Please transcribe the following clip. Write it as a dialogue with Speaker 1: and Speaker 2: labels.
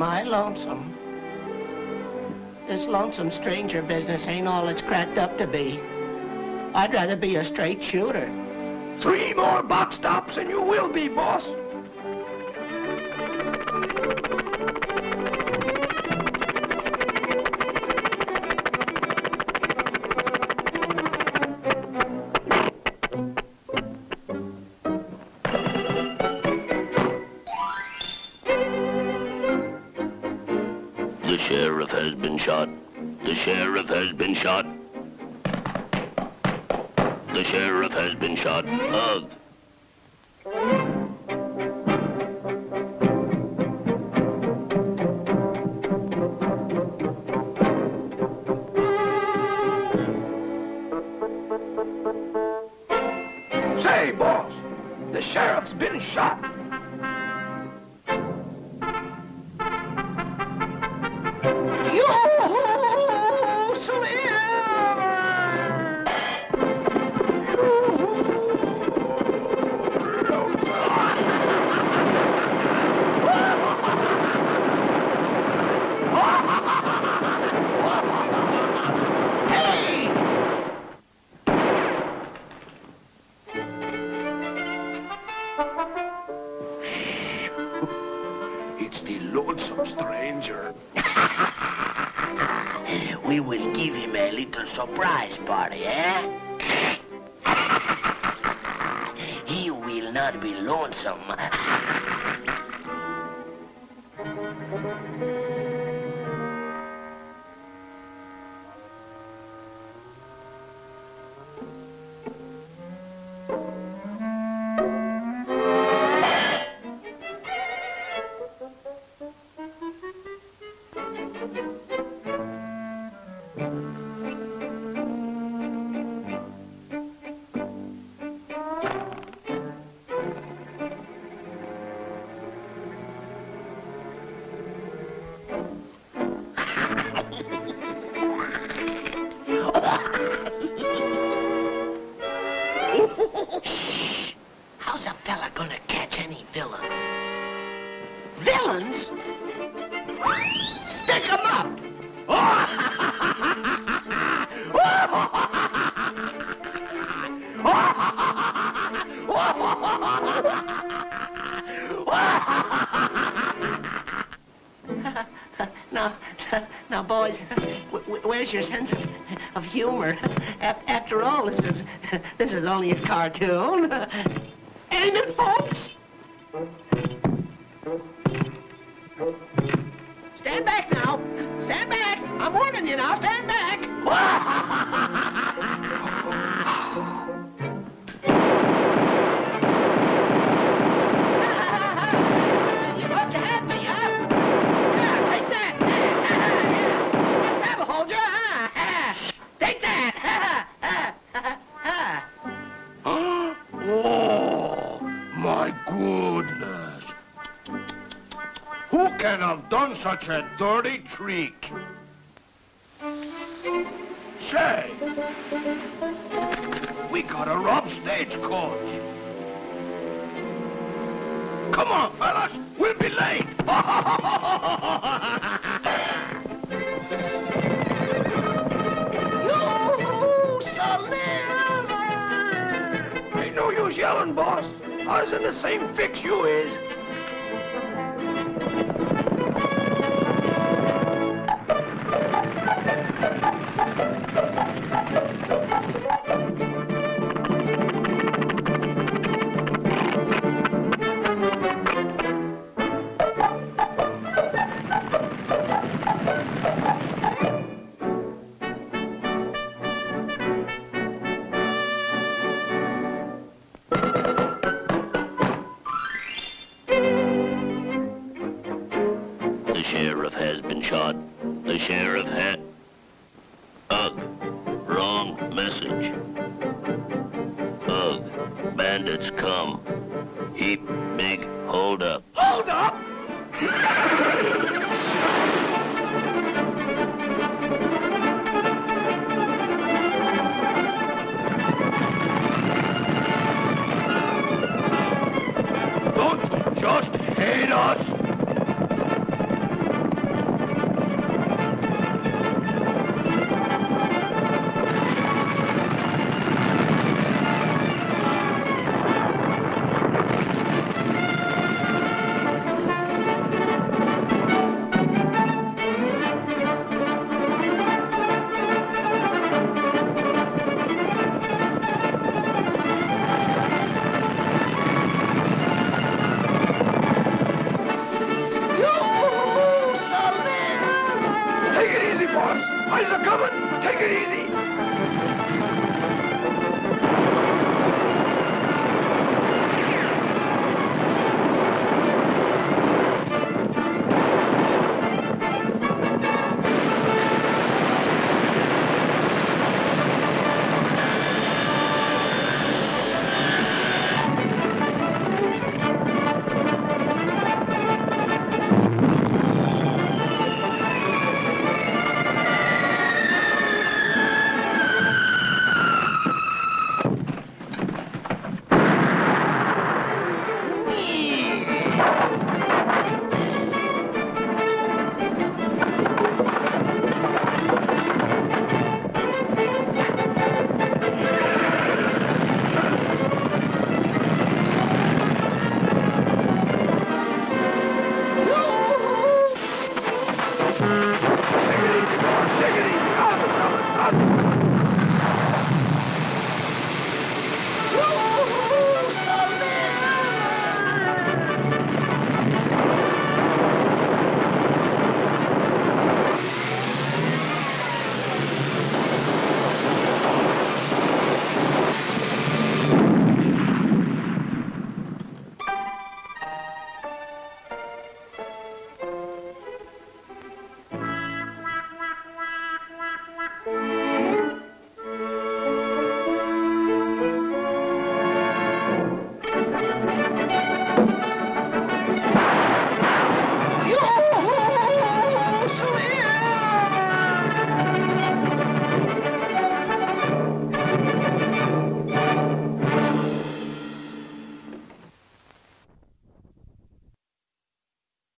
Speaker 1: am I lonesome. This lonesome stranger business ain't all it's cracked up to be. I'd rather be a straight shooter.
Speaker 2: Three more box stops and you will be, boss.
Speaker 3: The sheriff has been shot. The sheriff has been shot. The sheriff has been shot. Ugh.
Speaker 2: Say, boss, the sheriff's been shot. The lonesome stranger.
Speaker 3: We will give him a little surprise party, eh? he will not be lonesome.
Speaker 1: Now, now, boys, wh- wh- where's your sense of, of humor? After all, this is this is only a cartoon. Ain't it, folks? Stand back now. Stand back. I'm warning you now. Stand back.
Speaker 2: Oh, such a dirty trick? Say, we gotta rob stagecoach. Come on, fellas, we'll be late. Ain't no use yelling, boss. I was in the same fix you is.
Speaker 3: The sheriff had... Ugh. Wrong message. Ugh. Bandits come. Heap big. Hold up!